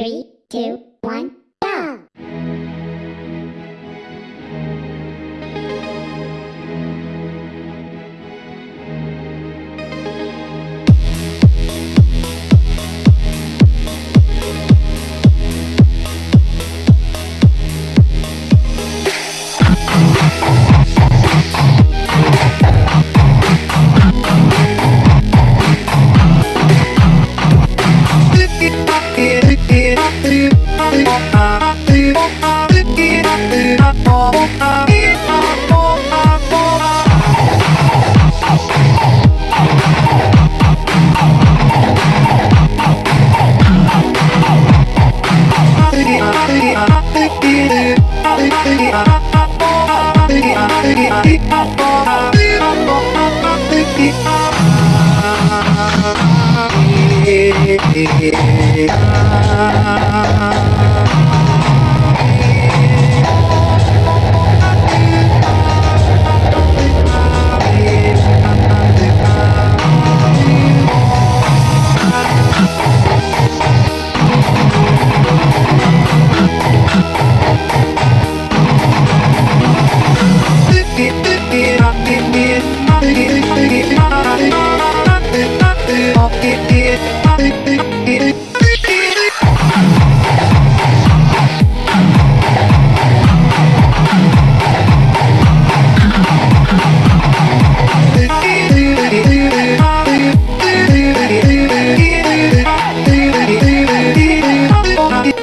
Three, two, one, Yeah.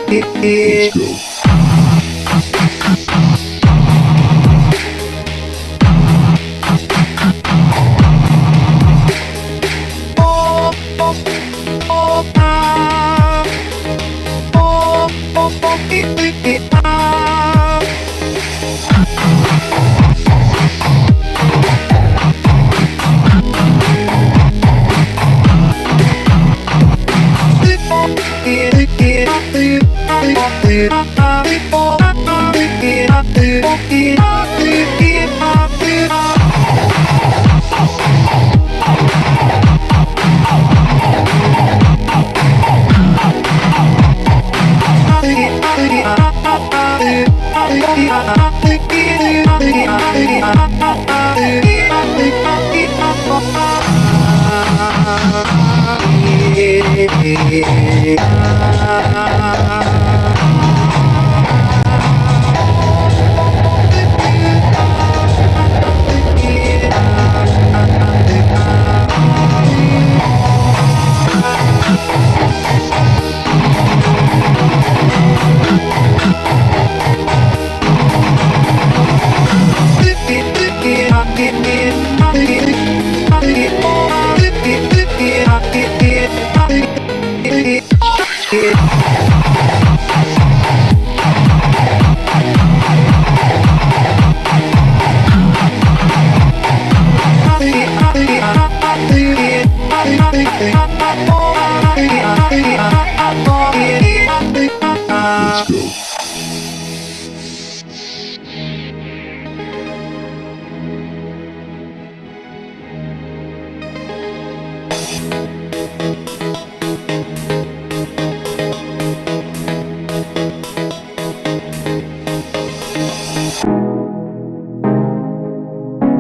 Let's go. Yeah. Let's go.